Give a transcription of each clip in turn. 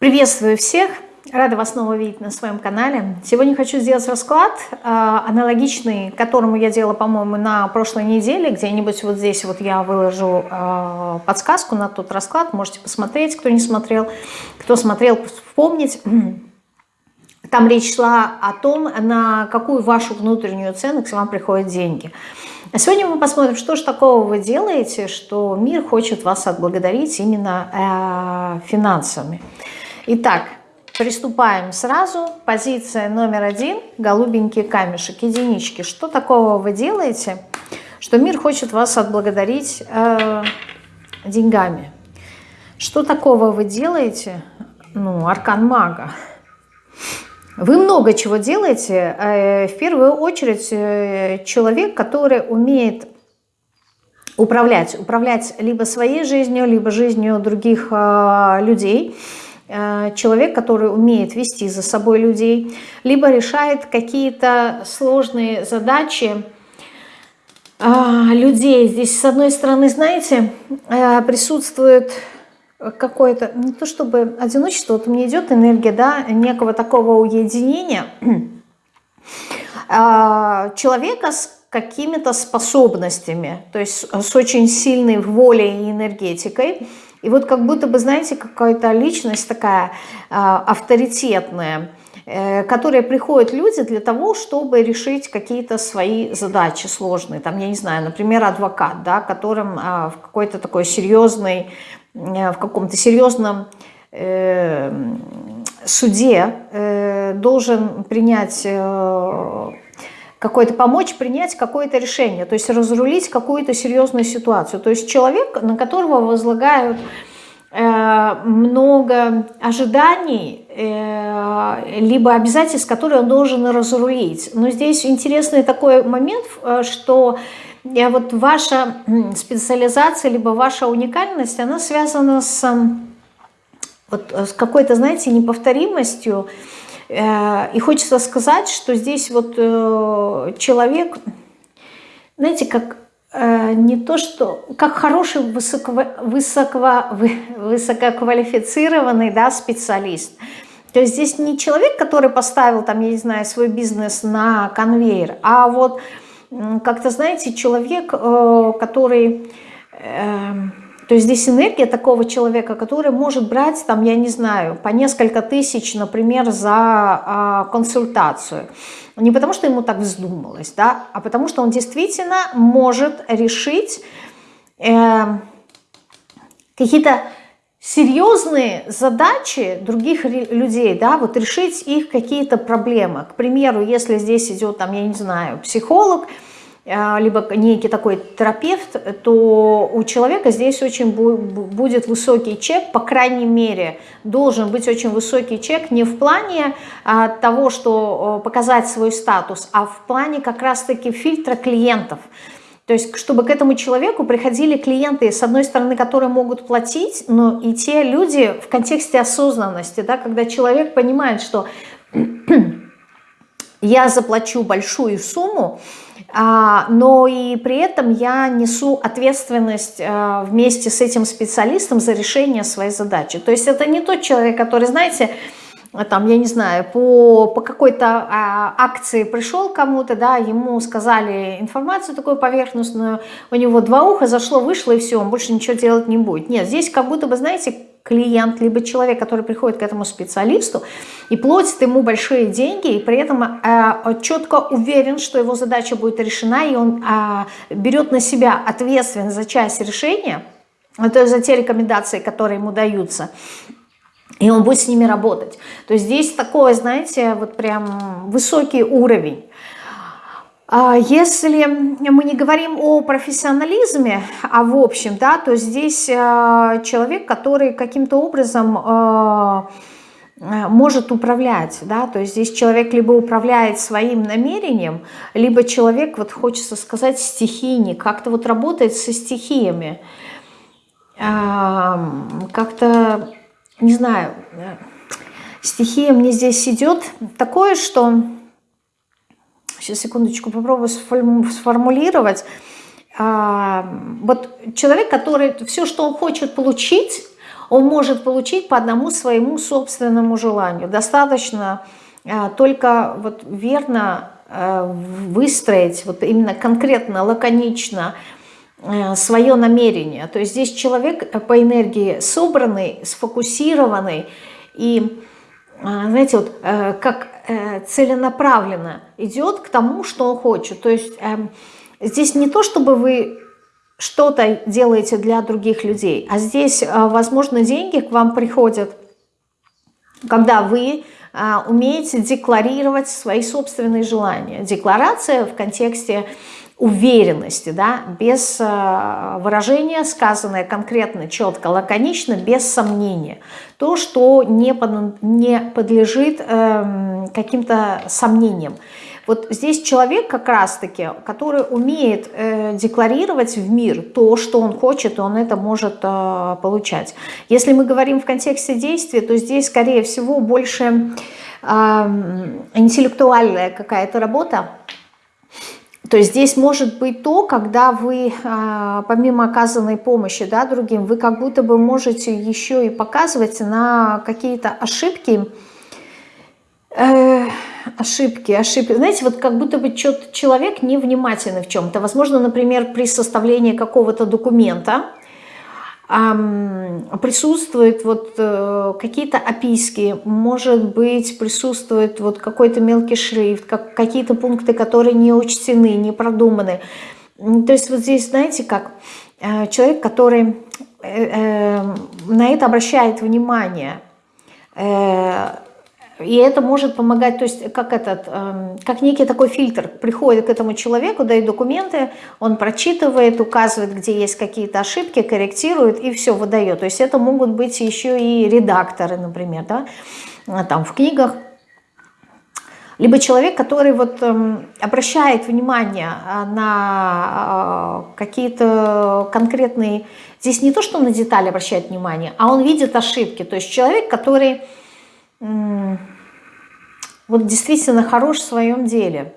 Приветствую всех! Рада вас снова видеть на своем канале. Сегодня хочу сделать расклад, э, аналогичный которому я делала, по-моему, на прошлой неделе. Где-нибудь вот здесь вот я выложу э, подсказку на тот расклад. Можете посмотреть, кто не смотрел. Кто смотрел, вспомнить. Там речь шла о том, на какую вашу внутреннюю к вам приходят деньги. А сегодня мы посмотрим, что же такого вы делаете, что мир хочет вас отблагодарить именно э, финансами. Итак, приступаем сразу. Позиция номер один. Голубенький камешек, единички. Что такого вы делаете, что мир хочет вас отблагодарить э, деньгами? Что такого вы делаете? Ну, аркан мага. Вы много чего делаете. Э, в первую очередь э, человек, который умеет управлять. Управлять либо своей жизнью, либо жизнью других э, людей – человек, который умеет вести за собой людей, либо решает какие-то сложные задачи а, людей. Здесь, с одной стороны, знаете, э, присутствует какое-то, не то чтобы одиночество, вот мне идет энергия, да, некого такого уединения человека с какими-то способностями, то есть с очень сильной волей и энергетикой, и вот как будто бы, знаете, какая-то личность такая э, авторитетная, э, которые приходят люди для того, чтобы решить какие-то свои задачи сложные. Там, я не знаю, например, адвокат, да, которым э, в какой-то такой серьезной, э, в каком-то серьезном э, суде должен принять... какой-то помочь принять какое-то решение, то есть разрулить какую-то серьезную ситуацию. То есть человек, на которого возлагают э, много ожиданий, э, либо обязательств, которые он должен разрулить. Но здесь интересный такой момент, э, что вот ваша специализация, либо ваша уникальность, она связана с, вот, с какой-то, знаете, неповторимостью, и хочется сказать, что здесь вот э, человек, знаете, как э, не то что, как хороший высоко, высоко, высококвалифицированный да, специалист. То есть здесь не человек, который поставил там, я не знаю, свой бизнес на конвейер, а вот как-то, знаете, человек, который эм, то есть здесь энергия такого человека, который может брать, там, я не знаю, по несколько тысяч, например, за а, консультацию. Не потому, что ему так вздумалось, да, а потому, что он действительно может решить э, какие-то серьезные задачи других людей, да, вот решить их какие-то проблемы. К примеру, если здесь идет, там, я не знаю, психолог, либо некий такой терапевт, то у человека здесь очень будет высокий чек, по крайней мере, должен быть очень высокий чек не в плане а, того, что показать свой статус, а в плане как раз-таки фильтра клиентов. То есть, чтобы к этому человеку приходили клиенты, с одной стороны, которые могут платить, но и те люди в контексте осознанности, да, когда человек понимает, что я заплачу большую сумму, а, но и при этом я несу ответственность а, вместе с этим специалистом за решение своей задачи. То есть это не тот человек, который, знаете, там, я не знаю, по, по какой-то а, акции пришел кому-то, да, ему сказали информацию такую поверхностную, у него два уха зашло, вышло и все, он больше ничего делать не будет. Нет, здесь как будто бы, знаете, клиент, либо человек, который приходит к этому специалисту и платит ему большие деньги, и при этом э, четко уверен, что его задача будет решена, и он э, берет на себя ответственность за часть решения, то есть за те рекомендации, которые ему даются, и он будет с ними работать. То есть здесь такой, знаете, вот прям высокий уровень. А если мы не говорим о профессионализме, а в общем, да, то здесь э, человек, который каким-то образом э, э, может управлять, да, то есть здесь человек либо управляет своим намерением, либо человек, вот хочется сказать, стихийник, как-то вот работает со стихиями, как-то, не знаю, стихия мне здесь идет такое, что Сейчас, секундочку, попробую сформулировать. А, вот человек, который все, что он хочет получить, он может получить по одному своему собственному желанию. Достаточно только вот верно выстроить, вот именно конкретно, лаконично свое намерение. То есть здесь человек по энергии собранный, сфокусированный и а, знаете, вот э, как э, целенаправленно идет к тому, что он хочет. То есть эм, здесь не то, чтобы вы что-то делаете для других людей, а здесь, э, возможно, деньги к вам приходят, когда вы умеете декларировать свои собственные желания. Декларация в контексте уверенности, да, без э, выражения, сказанное конкретно, четко, лаконично, без сомнения. То, что не, под, не подлежит э, каким-то сомнениям. Вот здесь человек как раз-таки, который умеет э, декларировать в мир то, что он хочет, он это может э, получать. Если мы говорим в контексте действия, то здесь, скорее всего, больше э, интеллектуальная какая-то работа, то есть здесь может быть то, когда вы, а, помимо оказанной помощи да, другим, вы как будто бы можете еще и показывать на какие-то ошибки, э, ошибки, ошибки. Знаете, вот как будто бы человек невнимательный в чем-то. Возможно, например, при составлении какого-то документа, присутствуют вот э, какие-то описки, может быть, присутствует вот какой-то мелкий шрифт, как, какие-то пункты, которые не учтены, не продуманы. То есть вот здесь, знаете, как э, человек, который э, на это обращает внимание, и это может помогать, то есть как этот, эм, как некий такой фильтр, приходит к этому человеку, дает документы, он прочитывает, указывает, где есть какие-то ошибки, корректирует и все выдает. То есть это могут быть еще и редакторы, например, да, а там в книгах. Либо человек, который вот эм, обращает внимание а, на э, какие-то конкретные... Здесь не то, что на детали обращает внимание, а он видит ошибки. То есть человек, который вот действительно хорош в своем деле.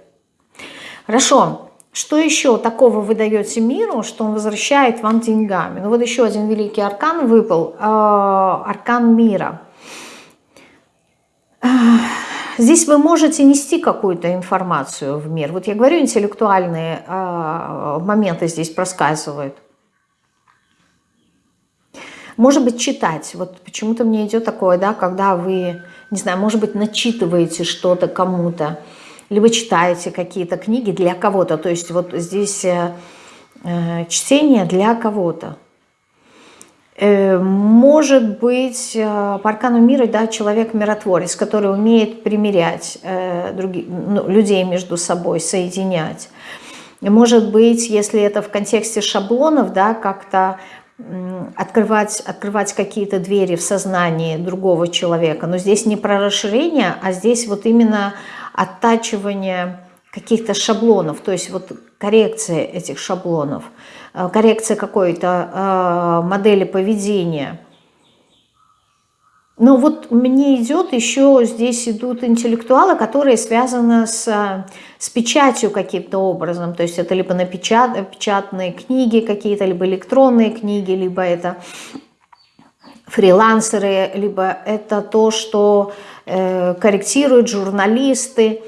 Хорошо. Что еще такого вы даете миру, что он возвращает вам деньгами? Ну вот еще один великий аркан выпал. Э, аркан мира. Здесь вы можете нести какую-то информацию в мир. Вот я говорю, интеллектуальные э, моменты здесь проскальзывают. Может быть, читать. Вот почему-то мне идет такое, да, когда вы, не знаю, может быть, начитываете что-то кому-то, либо читаете какие-то книги для кого-то. То есть вот здесь э, э чтение для кого-то. Э, может быть, э, по аркану мира, да, человек-миротворец, который умеет примирять э, других, ну, людей между собой, соединять. Может быть, если это в контексте шаблонов, да, как-то открывать, открывать какие-то двери в сознании другого человека. Но здесь не про расширение, а здесь вот именно оттачивание каких-то шаблонов, то есть вот коррекция этих шаблонов, э, коррекция какой-то э, модели поведения – но вот мне идет еще, здесь идут интеллектуалы, которые связаны с, с печатью каким-то образом. То есть это либо на печат, печатные книги какие-то, либо электронные книги, либо это фрилансеры, либо это то, что э, корректируют журналисты.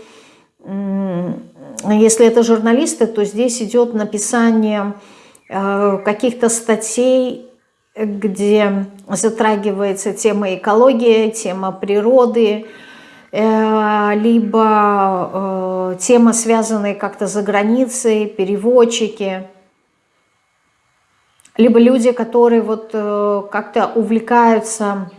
Если это журналисты, то здесь идет написание э, каких-то статей где затрагивается тема экологии, тема природы, э, либо э, тема, связанная как-то за границей, переводчики, либо люди, которые вот э, как-то увлекаются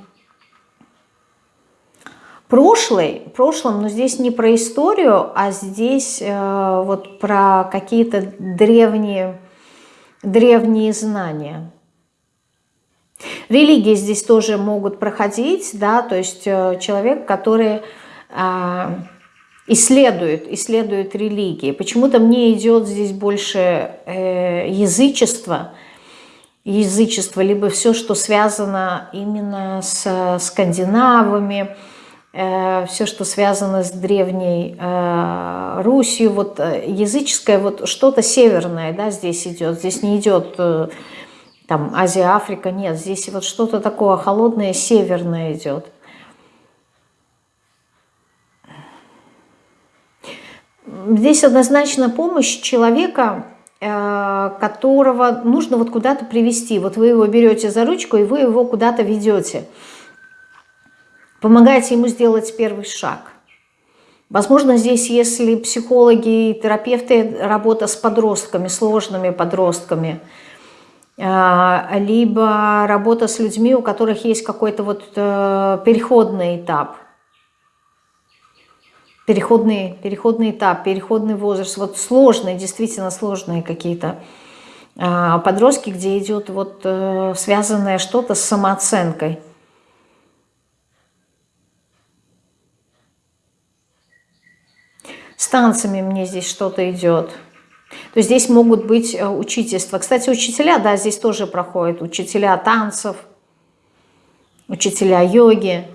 прошлой, прошлым, но здесь не про историю, а здесь вот про какие-то древние, древние знания. Религии здесь тоже могут проходить, да, то есть э, человек, который а, исследует, исследует религии. Почему-то мне идет здесь больше э, язычество, язычество, либо все, что связано именно с скандинавами, э, все, что связано с древней э, Русью, вот языческое, вот что-то северное, да, здесь идет, здесь не идет... Там Азия, Африка, нет, здесь вот что-то такое холодное, северное идет. Здесь однозначно помощь человека, э, которого нужно вот куда-то привести. Вот вы его берете за ручку, и вы его куда-то ведете. Помогаете ему сделать первый шаг. Возможно, здесь, если психологи, терапевты, работа с подростками, сложными подростками, либо работа с людьми, у которых есть какой-то вот э, переходный этап – переходный, переходный этап, переходный возраст, вот сложные, действительно сложные какие-то а, подростки, где идет вот э, связанное что-то с самооценкой. С танцами мне здесь что-то идет. То здесь могут быть э, учительства. Кстати, учителя, да, здесь тоже проходят. Учителя танцев, учителя йоги.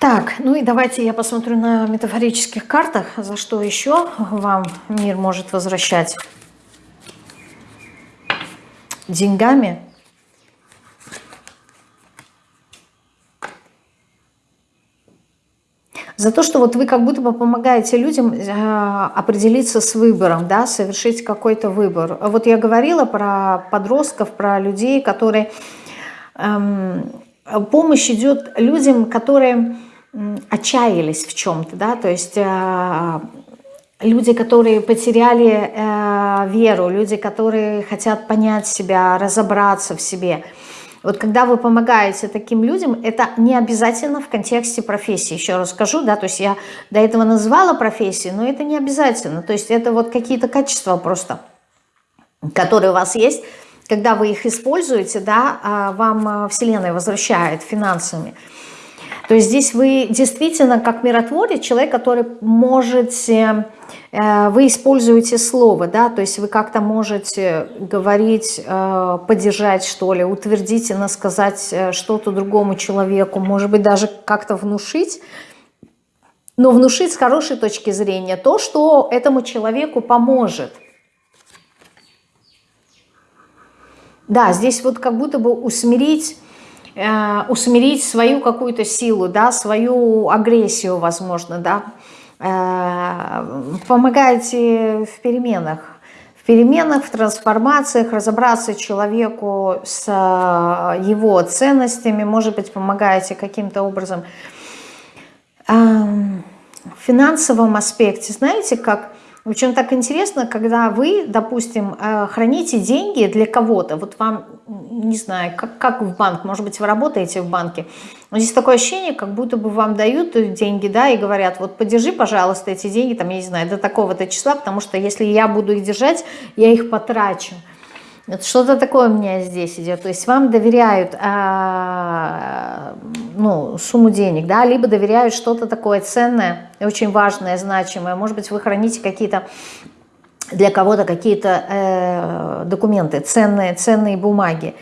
Так, ну и давайте я посмотрю на метафорических картах, за что еще вам мир может возвращать. Деньгами. За то, что вот вы как будто бы помогаете людям э, определиться с выбором, да, совершить какой-то выбор. Вот я говорила про подростков, про людей, которые... Эм, помощь идет людям, которые отчаялись в чем-то, да, то есть э, люди, которые потеряли э, веру, люди, которые хотят понять себя, разобраться в себе. Вот когда вы помогаете таким людям, это не обязательно в контексте профессии, еще раз скажу, да, то есть я до этого называла профессии, но это не обязательно, то есть это вот какие-то качества просто, которые у вас есть, когда вы их используете, да, а вам Вселенная возвращает финансами. То есть здесь вы действительно как миротворец, человек, который можете, э, вы используете слово, да, то есть вы как-то можете говорить, э, поддержать что ли, утвердительно сказать э, что-то другому человеку, может быть даже как-то внушить, но внушить с хорошей точки зрения то, что этому человеку поможет. Да, здесь вот как будто бы усмирить э, усмирить свою какую-то силу, да, свою агрессию, возможно, да. Э, помогайте в переменах. В переменах, в трансформациях, разобраться человеку с э, его ценностями, может быть, помогаете каким-то образом. В финансовом аспекте, знаете, как причем так интересно, когда вы, допустим, э, храните деньги для кого-то, вот вам, не знаю, как, как в банк, может быть, вы работаете в банке, но здесь такое ощущение, как будто бы вам дают деньги, да, и говорят, вот подержи, пожалуйста, эти деньги, там, я не знаю, до такого-то числа, потому что если я буду их держать, я их потрачу. Что-то такое у меня здесь идет. То есть вам доверяют а, ну, сумму денег, да, либо доверяют что-то такое ценное, очень важное, значимое. Может быть, вы храните какие-то для кого-то какие-то э, документы, ценные, ценные бумаги.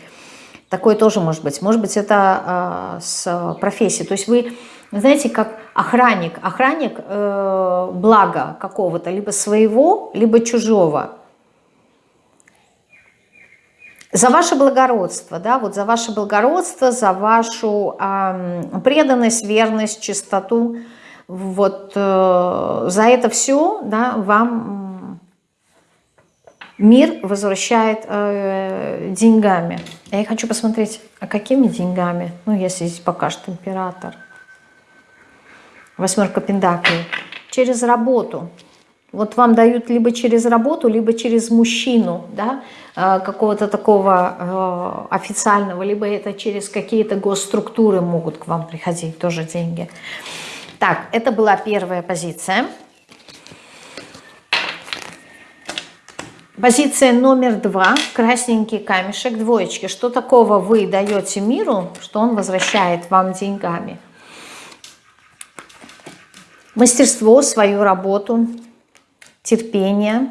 Такое тоже может быть. Может быть, это э, с профессией. То есть вы, знаете, как охранник. Охранник э, блага какого-то, либо своего, либо чужого за ваше благородство, да, вот за ваше благородство, за вашу э, преданность, верность, чистоту, вот э, за это все, да, вам мир возвращает э, деньгами. Я хочу посмотреть, а какими деньгами? Ну, если здесь покажет император. Восьмерка пентаклей. Через работу. Вот вам дают либо через работу, либо через мужчину, да, э, какого-то такого э, официального, либо это через какие-то госструктуры могут к вам приходить тоже деньги. Так, это была первая позиция. Позиция номер два, красненький камешек, двоечки. Что такого вы даете миру, что он возвращает вам деньгами? Мастерство, свою работу, терпение,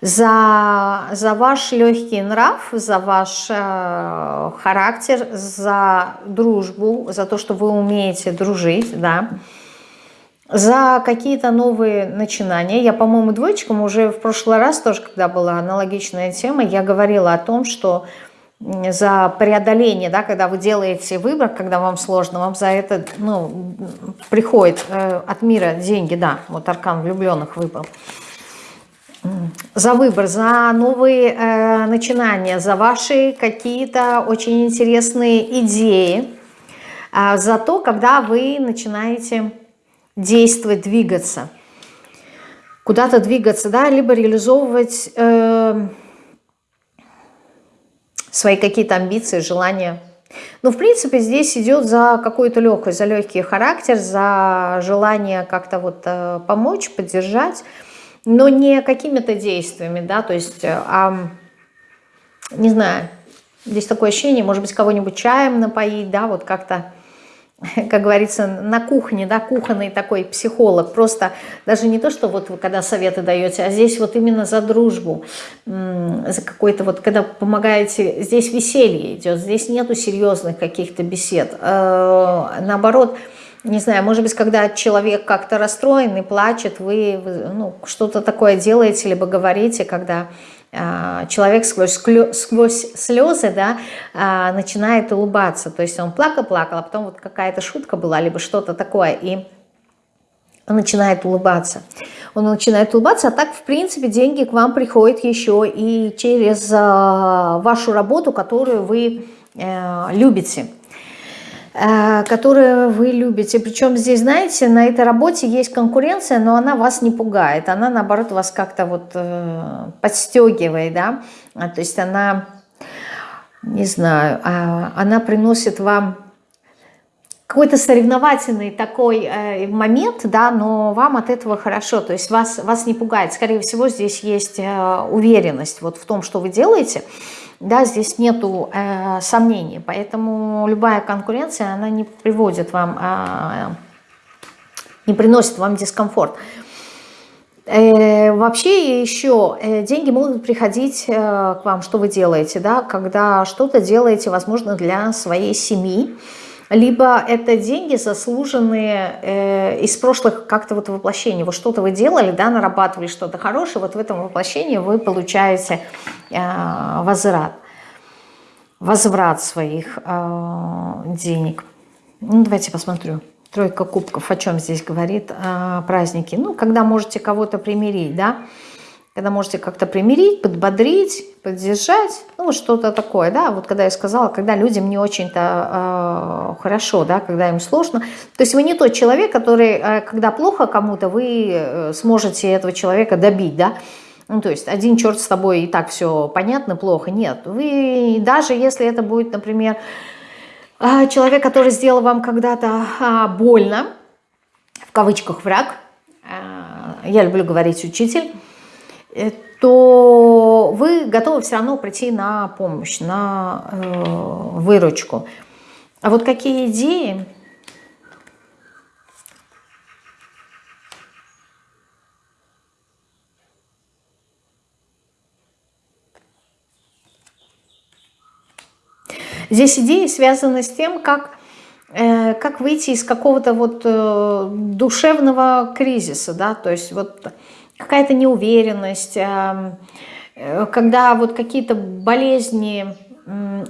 за, за ваш легкий нрав, за ваш э, характер, за дружбу, за то, что вы умеете дружить, да, за какие-то новые начинания. Я, по-моему, двоечкам уже в прошлый раз тоже, когда была аналогичная тема, я говорила о том, что за преодоление, да, когда вы делаете выбор, когда вам сложно, вам за это ну, приходит э, от мира деньги, да, вот аркан влюбленных выбрал. За выбор, за новые э, начинания, за ваши какие-то очень интересные идеи, э, за то, когда вы начинаете действовать, двигаться, куда-то двигаться, да, либо реализовывать... Э, свои какие-то амбиции, желания. Но, в принципе, здесь идет за какую-то легкость, за легкий характер, за желание как-то вот э, помочь, поддержать, но не какими-то действиями, да, то есть, э, а, не знаю, здесь такое ощущение, может быть, кого-нибудь чаем напоить, да, вот как-то как говорится, на кухне, да, кухонный такой психолог, просто даже не то, что вот вы когда советы даете, а здесь вот именно за дружбу, за какой-то вот, когда помогаете, здесь веселье идет, здесь нету серьезных каких-то бесед, э, наоборот, не знаю, может быть, когда человек как-то расстроен и плачет, вы, ну, что-то такое делаете, либо говорите, когда человек сквозь, сквозь слезы да, а, начинает улыбаться. То есть он плакал-плакал, а потом вот какая-то шутка была, либо что-то такое, и он начинает улыбаться. Он начинает улыбаться, а так, в принципе, деньги к вам приходят еще и через а, вашу работу, которую вы э, любите. Э, которые вы любите. Причем здесь, знаете, на этой работе есть конкуренция, но она вас не пугает. Она, наоборот, вас как-то вот э, подстегивает, да. А, то есть она, не знаю, а, она приносит вам какой-то соревновательный такой э, момент, да, но вам от этого хорошо, то есть вас, вас не пугает. Скорее всего, здесь есть э, уверенность вот в том, что вы делаете, да, здесь нету э, сомнений, поэтому любая конкуренция, она не приводит вам, э, не приносит вам дискомфорт. Э, вообще еще э, деньги могут приходить э, к вам, что вы делаете, да, когда что-то делаете, возможно, для своей семьи, либо это деньги заслуженные э, из прошлых как-то вот воплощений. Вот что-то вы делали, да, нарабатывали что-то хорошее, вот в этом воплощении вы получаете э, возврат, возврат своих э, денег. Ну, давайте посмотрю. Тройка кубков, о чем здесь говорит э, праздники? Ну, когда можете кого-то примирить, да, когда можете как-то примирить, подбодрить, поддержать, ну, что-то такое, да, вот когда я сказала, когда людям не очень-то э, хорошо, да, когда им сложно, то есть вы не тот человек, который, э, когда плохо кому-то, вы э, сможете этого человека добить, да, ну, то есть один черт с тобой и так все понятно, плохо, нет, вы, даже если это будет, например, э, человек, который сделал вам когда-то э, больно, в кавычках враг, э, я люблю говорить учитель, то вы готовы все равно прийти на помощь, на э, выручку. А вот какие идеи... Здесь идеи связаны с тем, как, э, как выйти из какого-то вот э, душевного кризиса, да, то есть вот какая-то неуверенность, эм, э, когда вот какие-то болезни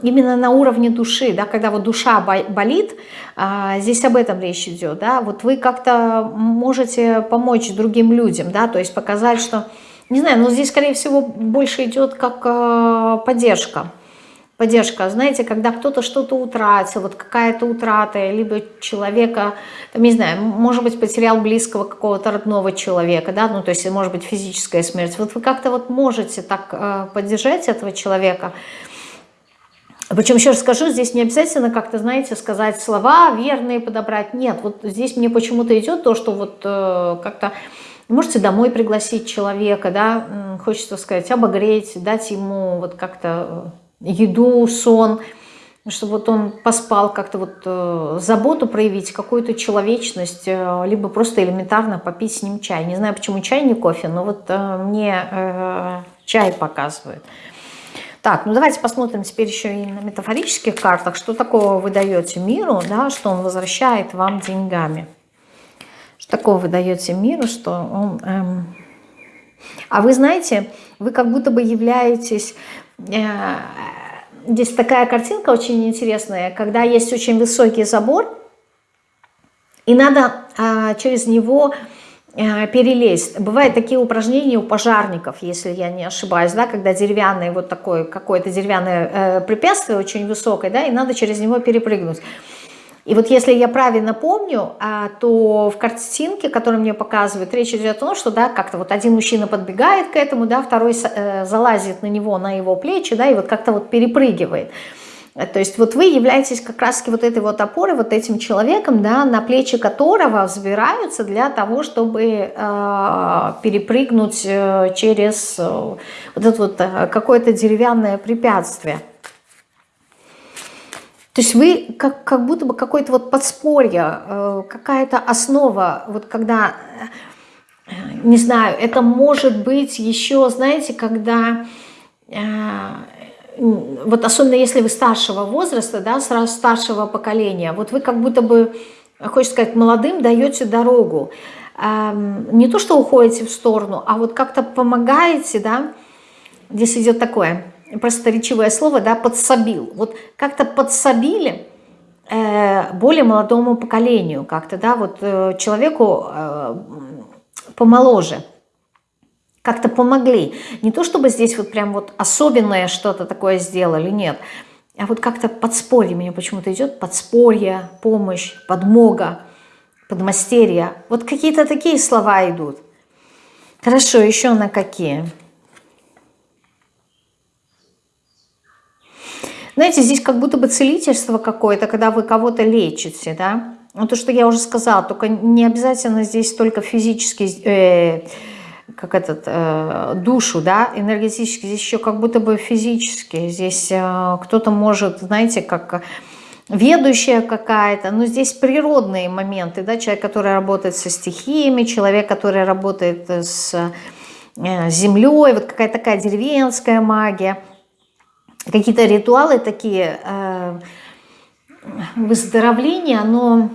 именно на уровне души, да, когда вот душа болит, а, здесь об этом речь идет, да, вот вы как-то можете помочь другим людям, да, то есть показать, что, не знаю, но здесь, скорее всего, больше идет как э, поддержка, поддержка. Знаете, когда кто-то что-то утратил, вот какая-то утрата, либо человека, там, не знаю, может быть, потерял близкого какого-то родного человека, да, ну, то есть, может быть, физическая смерть. Вот вы как-то вот можете так э, поддержать этого человека. Причем, еще раз скажу, здесь не обязательно как-то, знаете, сказать слова верные подобрать. Нет, вот здесь мне почему-то идет то, что вот э, как-то... Можете домой пригласить человека, да, хочется сказать, обогреть, дать ему вот как-то еду, сон, чтобы вот он поспал, как-то вот э, заботу проявить, какую-то человечность, э, либо просто элементарно попить с ним чай. Не знаю, почему чай, не кофе, но вот э, мне чай показывают. Так, ну давайте посмотрим теперь еще и на метафорических картах, что такого вы даете миру, да, что он возвращает вам деньгами. Что такого вы даете миру, что он... Эм... А вы знаете, вы как будто бы являетесь... Э, здесь такая картинка очень интересная, когда есть очень высокий забор, и надо э, через него э, перелезть. Бывают такие упражнения у пожарников, если я не ошибаюсь, да, когда деревянное вот такое какое-то деревянное э, препятствие очень высокое, да, и надо через него перепрыгнуть. И вот если я правильно помню, а, то в картинке, которую мне показывают, речь идет о том, что да, как-то вот один мужчина подбегает к этому, да, второй э, залазит на него, на его плечи, да, и вот как-то вот перепрыгивает. То есть вот вы являетесь как раз вот этой вот опорой, вот этим человеком, да, на плечи которого взбираются для того, чтобы э, перепрыгнуть через э, вот это вот э, какое-то деревянное препятствие. То есть вы как, как будто бы какое-то вот подспорье, э, какая-то основа, вот когда, э, не знаю, это может быть еще, знаете, когда, э, вот особенно если вы старшего возраста, да, сразу старшего поколения, вот вы как будто бы, хочется сказать, молодым даете дорогу. Эм, не то, что уходите в сторону, а вот как-то помогаете, да, здесь идет такое – просторечивое слово, да, подсобил. Вот как-то подсобили э, более молодому поколению, как-то, да, вот э, человеку э, помоложе, как-то помогли. Не то, чтобы здесь вот прям вот особенное что-то такое сделали, нет, а вот как-то подспорье, мне почему-то идет подспорье, помощь, подмога, подмастерье. Вот какие-то такие слова идут. Хорошо, еще на какие? Знаете, здесь как будто бы целительство какое-то, когда вы кого-то лечите, да. Ну, то, что я уже сказала, только не обязательно здесь только физически, э, как этот, э, душу, да, энергетически, здесь еще как будто бы физически. Здесь э, кто-то может, знаете, как ведущая какая-то, но здесь природные моменты, да, человек, который работает со стихиями, человек, который работает с э, землей, вот какая-то такая деревенская магия – какие-то ритуалы такие э, выздоровления, но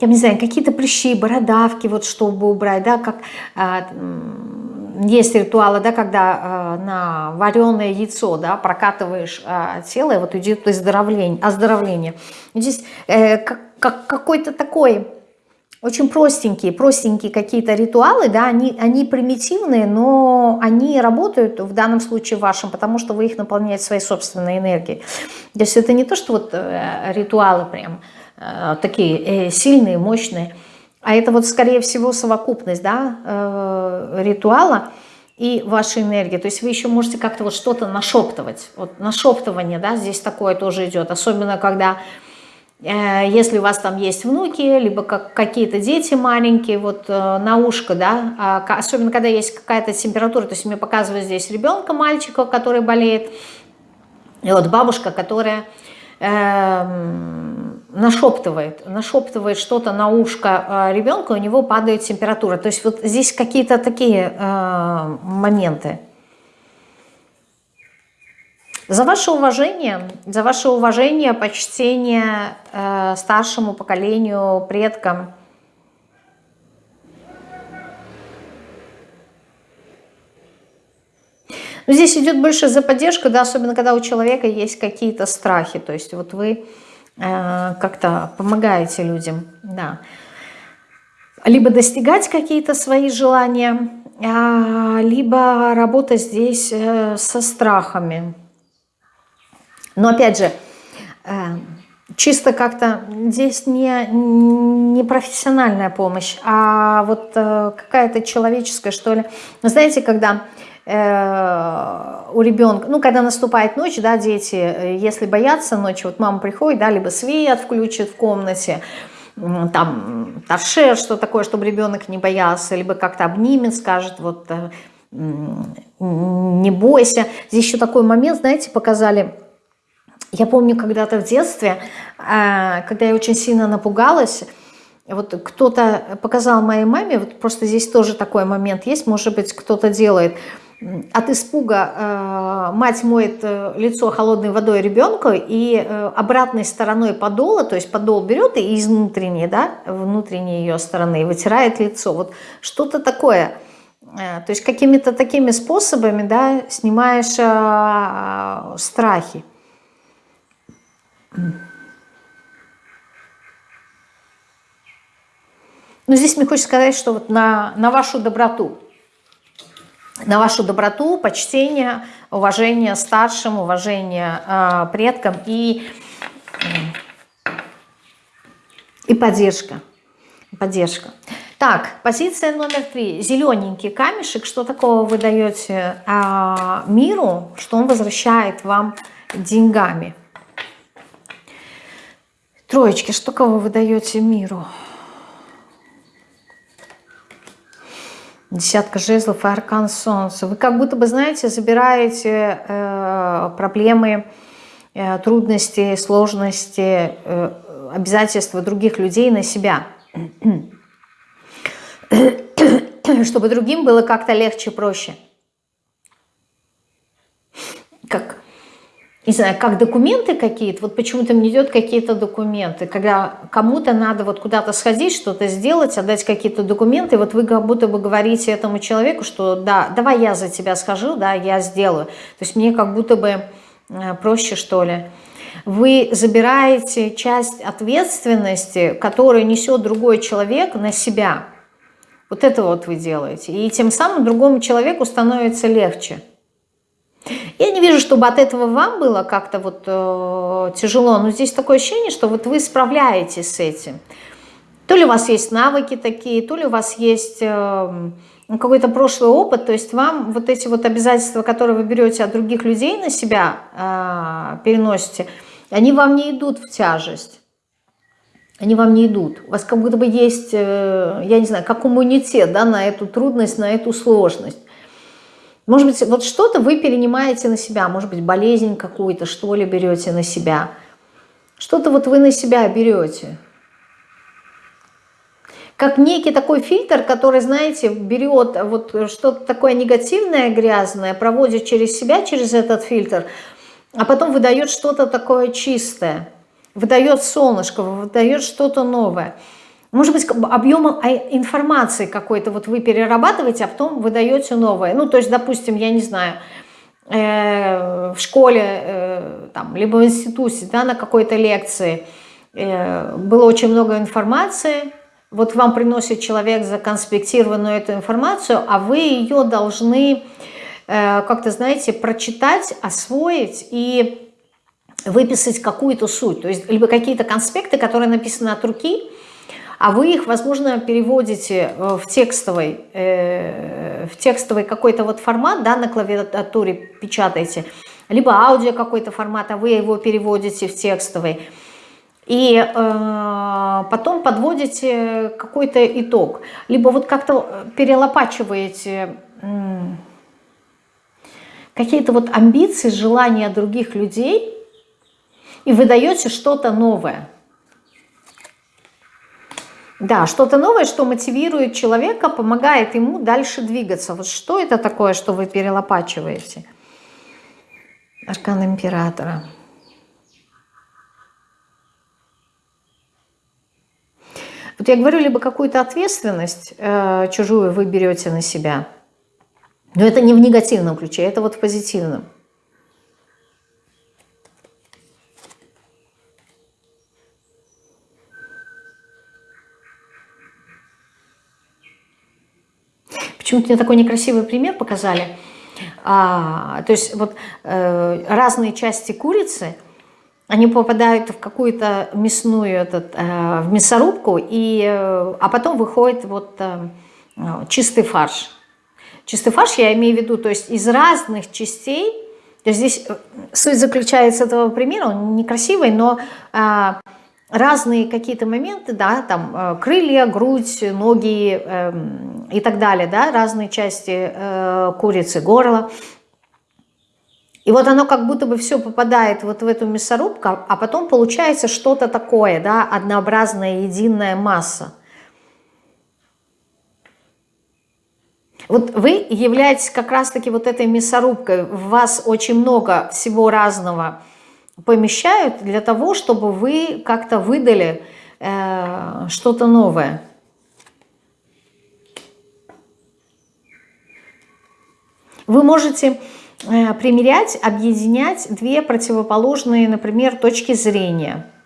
я не знаю, какие-то прыщи, бородавки, вот чтобы убрать, да, как э, есть ритуалы, да, когда э, на вареное яйцо, да, прокатываешь э, тело, и вот идет оздоровление, оздоровление. Здесь э, как, как, какой-то такой очень простенькие, простенькие какие-то ритуалы, да, они, они примитивные, но они работают в данном случае вашим, потому что вы их наполняете своей собственной энергией. То есть это не то, что вот э, ритуалы прям э, такие э, сильные, мощные, а это вот скорее всего совокупность, да, ритуала и вашей энергии. То есть вы еще можете как-то вот что-то нашептывать. Вот нашептывание, да, здесь такое тоже идет, особенно когда если у вас там есть внуки, либо как какие-то дети маленькие, вот э, на ушко, да, а, особенно когда есть какая-то температура, то есть мне показывают здесь ребенка, мальчика, который болеет, и вот бабушка, которая э, нашептывает, нашептывает что-то на ушко э, ребенка, у него падает температура. То есть вот здесь какие-то такие э, моменты. За ваше уважение, за ваше уважение, почтение э, старшему поколению, предкам. Но здесь идет больше за поддержку, да, особенно когда у человека есть какие-то страхи. То есть вот вы э, как-то помогаете людям, да. Либо достигать какие-то свои желания, а, либо работа здесь э, со страхами. Но опять же, э, чисто как-то здесь не, не профессиональная помощь, а вот э, какая-то человеческая, что ли. Вы знаете, когда э, у ребенка, ну, когда наступает ночь, да, дети, если боятся ночи, вот мама приходит, да, либо свет включит в комнате, там, торшер, что такое, чтобы ребенок не боялся, либо как-то обнимет, скажет, вот, не бойся. Здесь еще такой момент, знаете, показали, я помню когда-то в детстве, э, когда я очень сильно напугалась, вот кто-то показал моей маме, вот просто здесь тоже такой момент есть, может быть, кто-то делает, от испуга э, мать моет э, лицо холодной водой ребенку и э, обратной стороной подола, то есть подол берет и из внутренней, да, внутренней ее стороны вытирает лицо. Вот что-то такое. Э, то есть какими-то такими способами, да, снимаешь э, страхи. Но здесь мне хочется сказать, что вот на, на вашу доброту, на вашу доброту, почтение, уважение старшим, уважение э, предкам и, и поддержка. Поддержка. Так, позиция номер три. Зелененький камешек. Что такого вы даете э, миру, что он возвращает вам деньгами? Троечки, что кого вы даете миру? Десятка жезлов и аркан солнца. Вы как будто бы, знаете, забираете э, проблемы, э, трудности, сложности, э, обязательства других людей на себя. Чтобы другим было как-то легче, проще. Как не знаю, как документы какие-то, вот почему-то мне идет какие-то документы, когда кому-то надо вот куда-то сходить, что-то сделать, отдать какие-то документы, вот вы как будто бы говорите этому человеку, что да, давай я за тебя схожу, да, я сделаю. То есть мне как будто бы э, проще, что ли. Вы забираете часть ответственности, которую несет другой человек на себя. Вот это вот вы делаете. И тем самым другому человеку становится легче. Я не вижу, чтобы от этого вам было как-то вот э, тяжело, но здесь такое ощущение, что вот вы справляетесь с этим. То ли у вас есть навыки такие, то ли у вас есть э, какой-то прошлый опыт, то есть вам вот эти вот обязательства, которые вы берете от других людей на себя, э, переносите, они вам не идут в тяжесть. Они вам не идут. У вас как будто бы есть, э, я не знаю, как иммунитет да, на эту трудность, на эту сложность. Может быть, вот что-то вы перенимаете на себя, может быть, болезнь какую-то, что ли, берете на себя. Что-то вот вы на себя берете. Как некий такой фильтр, который, знаете, берет вот что-то такое негативное, грязное, проводит через себя, через этот фильтр, а потом выдает что-то такое чистое, выдает солнышко, выдает что-то новое. Может быть, объемом а, информации какой-то вот вы перерабатываете, а потом вы даете новое. Ну, то есть, допустим, я не знаю, э, в школе, э, там, либо в институте, да, на какой-то лекции э, было очень много информации, вот вам приносит человек законспектированную эту информацию, а вы ее должны э, как-то, знаете, прочитать, освоить и выписать какую-то суть. То есть, либо какие-то конспекты, которые написаны от руки, а вы их, возможно, переводите э, в текстовый, э, в текстовый какой-то вот формат, да, на клавиатуре печатаете, либо аудио какой-то формат, а вы его переводите в текстовый. И э, потом подводите какой-то итог. Либо вот как-то перелопачиваете э, какие-то вот амбиции, желания других людей и выдаете что-то новое. Да, что-то новое, что мотивирует человека, помогает ему дальше двигаться. Вот что это такое, что вы перелопачиваете? Аркан Императора. Вот я говорю, либо какую-то ответственность э, чужую вы берете на себя, но это не в негативном ключе, это вот в позитивном. Почему-то мне такой некрасивый пример показали. А, то есть вот э, разные части курицы, они попадают в какую-то мясную, этот, э, в мясорубку, и, э, а потом выходит вот э, чистый фарш. Чистый фарш я имею в виду, то есть из разных частей, то есть здесь э, суть заключается этого примера, он некрасивый, но э, разные какие-то моменты, да, там э, крылья, грудь, ноги э, и так далее, да, разные части э, курицы, горло. И вот оно как будто бы все попадает вот в эту мясорубку, а потом получается что-то такое, да, однообразная единая масса. Вот вы являетесь как раз-таки вот этой мясорубкой. В вас очень много всего разного помещают для того, чтобы вы как-то выдали э, что-то новое. Вы можете э, примерять, объединять две противоположные, например, точки зрения –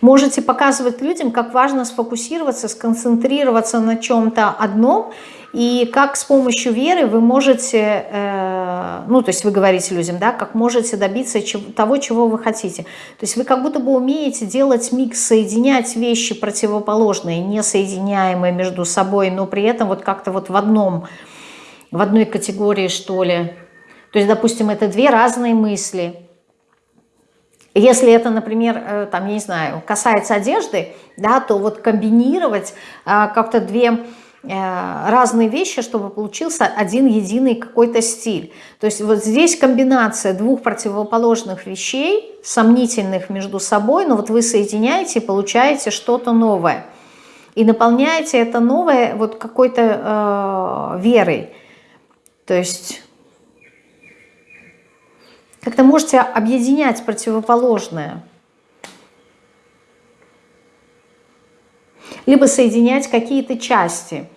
Можете показывать людям, как важно сфокусироваться, сконцентрироваться на чем-то одном, и как с помощью веры вы можете, э, ну, то есть вы говорите людям, да, как можете добиться того, чего вы хотите. То есть вы как будто бы умеете делать микс, соединять вещи противоположные, несоединяемые между собой, но при этом вот как-то вот в одном, в одной категории, что ли. То есть, допустим, это две разные мысли – если это, например, э, там, я не знаю, касается одежды, да, то вот комбинировать а, как-то две э, разные вещи, чтобы получился один единый какой-то стиль. То есть вот здесь комбинация двух противоположных вещей, сомнительных между собой, но вот вы соединяете и получаете что-то новое. И наполняете это новое вот какой-то э, верой. То есть как-то можете объединять противоположное. Либо соединять какие-то части,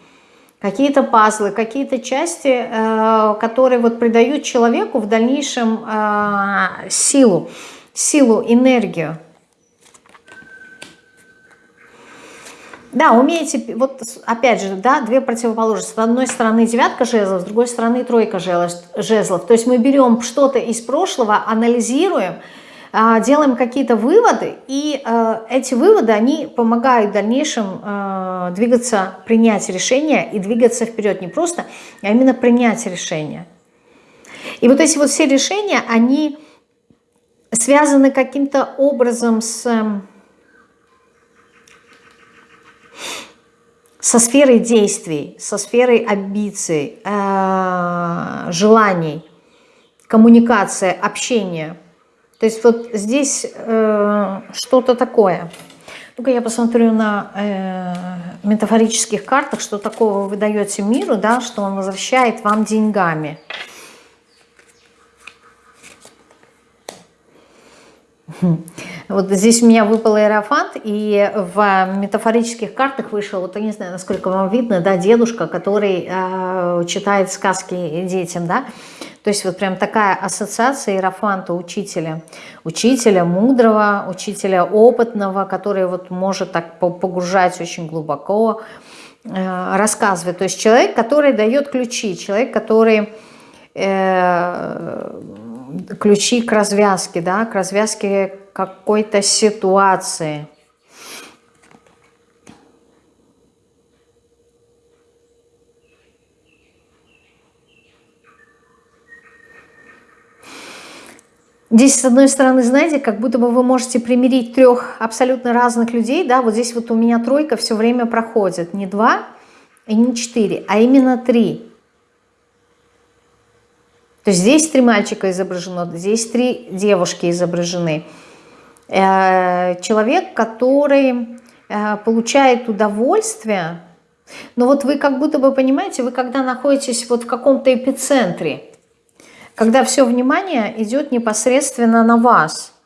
какие-то пазлы, какие-то части, э, которые вот придают человеку в дальнейшем э, силу, силу, энергию. Да, умеете, вот опять же, да, две противоположности. С одной стороны девятка жезлов, с другой стороны тройка жезлов. То есть мы берем что-то из прошлого, анализируем, а, делаем какие-то выводы, и а, эти выводы, они помогают в дальнейшем а, двигаться, принять решение и двигаться вперед. Не просто, а именно принять решение. И вот эти вот все решения, они связаны каким-то образом с со сферой действий, со сферой амбиций, э, желаний, коммуникация, общения. То есть вот здесь э, что-то такое. Ну-ка я посмотрю на э, метафорических картах, что такого вы даете миру, да, что он возвращает вам деньгами. Вот здесь у меня выпал аэрофант, и в метафорических картах вышел, вот я не знаю, насколько вам видно, да, дедушка, который э, читает сказки детям, да. То есть вот прям такая ассоциация иерофанта учителя. Учителя мудрого, учителя опытного, который вот может так погружать очень глубоко, э, рассказывать. То есть человек, который дает ключи, человек, который... Э, ключи к развязке, да, к развязке какой-то ситуации. Здесь, с одной стороны, знаете, как будто бы вы можете примирить трех абсолютно разных людей, да, вот здесь вот у меня тройка все время проходит, не два и не четыре, а именно три. То есть здесь три мальчика изображено, здесь три девушки изображены. Э, человек, который э, получает удовольствие, но вот вы как будто бы понимаете, вы когда находитесь вот в каком-то эпицентре, когда все внимание идет непосредственно на вас –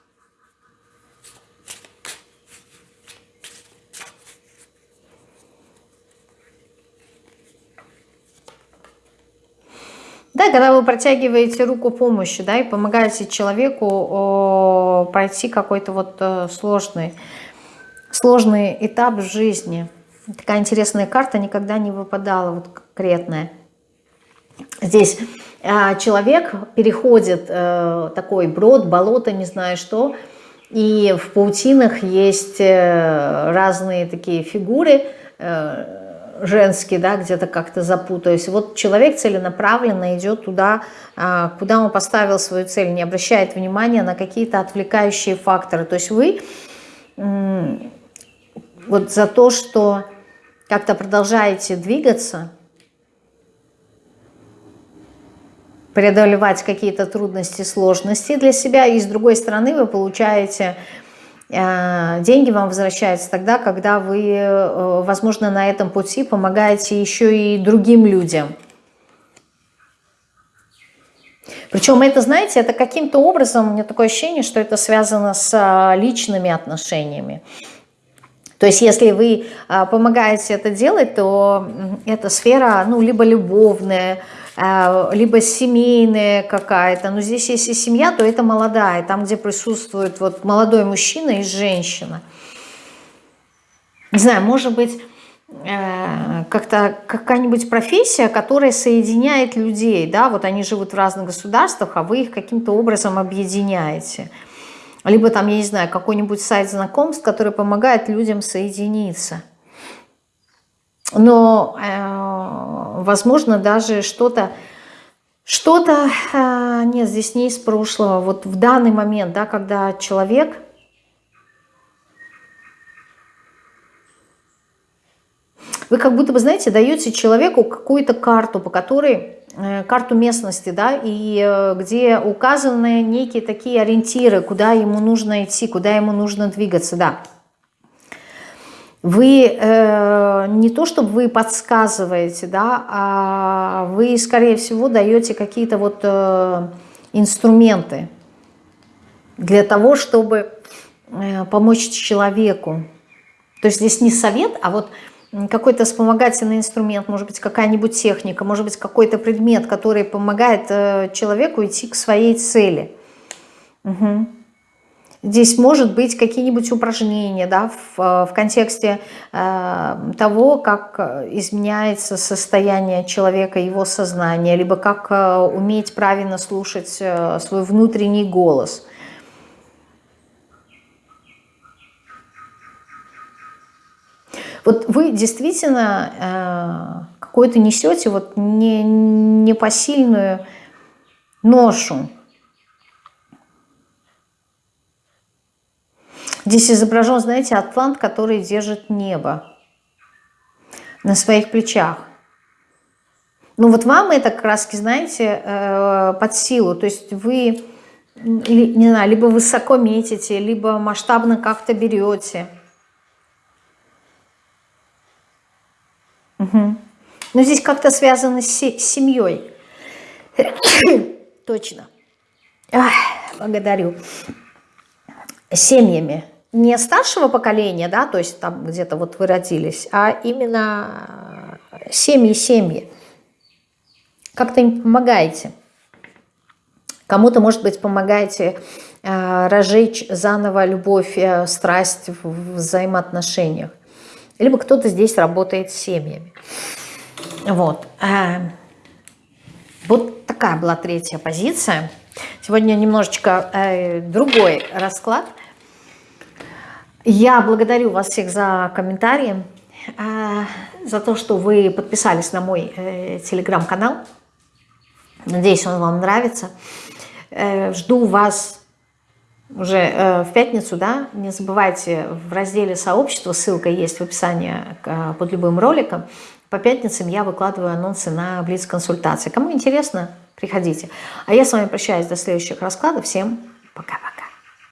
Да, когда вы протягиваете руку помощи, да, и помогаете человеку о, пройти какой-то вот э, сложный, сложный этап жизни. Такая интересная карта никогда не выпадала, вот конкретная. Здесь э, человек переходит э, такой брод, болото, не знаю что, и в паутинах есть э, разные такие фигуры, э, женский, да, где-то как-то запутаюсь. Вот человек целенаправленно идет туда, а, куда он поставил свою цель, не обращает внимания на какие-то отвлекающие факторы. То есть вы вот за то, что как-то продолжаете двигаться, преодолевать какие-то трудности, сложности для себя, и с другой стороны вы получаете деньги вам возвращаются тогда, когда вы, э, возможно, на этом пути помогаете еще и другим людям. Причем это, знаете, это каким-то образом, у меня такое ощущение, что это связано с э, личными отношениями. То есть если вы помогаете это делать, то эта сфера, ну, либо любовная, Э, либо семейная какая-то. Но здесь если семья, то это молодая, там, где присутствует вот молодой мужчина и женщина. Не знаю, может быть, э, как-то какая-нибудь профессия, которая соединяет людей, да, вот они живут в разных государствах, а вы их каким-то образом объединяете. Либо там, я не знаю, какой-нибудь сайт знакомств, который помогает людям соединиться – но, э, возможно, даже что-то, что-то, э, нет, здесь не из прошлого, вот в данный момент, да, когда человек, вы как будто бы, знаете, даете человеку какую-то карту, по которой, э, карту местности, да, и э, где указаны некие такие ориентиры, куда ему нужно идти, куда ему нужно двигаться, да, вы э, не то, чтобы вы подсказываете, да, а вы, скорее всего, даете какие-то вот э, инструменты для того, чтобы э, помочь человеку. То есть здесь не совет, а вот какой-то вспомогательный инструмент, может быть, какая-нибудь техника, может быть, какой-то предмет, который помогает э, человеку идти к своей цели. Угу. Здесь может быть какие-нибудь упражнения да, в, в контексте э, того, как изменяется состояние человека, его сознание, либо как э, уметь правильно слушать э, свой внутренний голос. Вот вы действительно э, какую-то несете вот не, непосильную ношу, Здесь изображен, знаете, атлант, который держит небо на своих плечах. Ну вот вам это краски, знаете, э, под силу. То есть вы, не знаю, либо высоко метите, либо масштабно как-то берете. Угу. Но здесь как-то связано с семьей. Точно. Ах, благодарю. Семьями не старшего поколения, да, то есть там где-то вот вы родились, а именно семьи-семьи. Как-то им помогаете. Кому-то, может быть, помогаете э, разжечь заново любовь, э, страсть в взаимоотношениях. Либо кто-то здесь работает с семьями. Вот. Э, вот такая была третья позиция. Сегодня немножечко э, другой расклад – я благодарю вас всех за комментарии, а, за то, что вы подписались на мой э, телеграм-канал. Надеюсь, он вам нравится. Э, жду вас уже э, в пятницу, да, не забывайте в разделе сообщества, ссылка есть в описании под любым роликом. По пятницам я выкладываю анонсы на Блиц-консультации. Кому интересно, приходите. А я с вами прощаюсь до следующих раскладов. Всем пока-пока.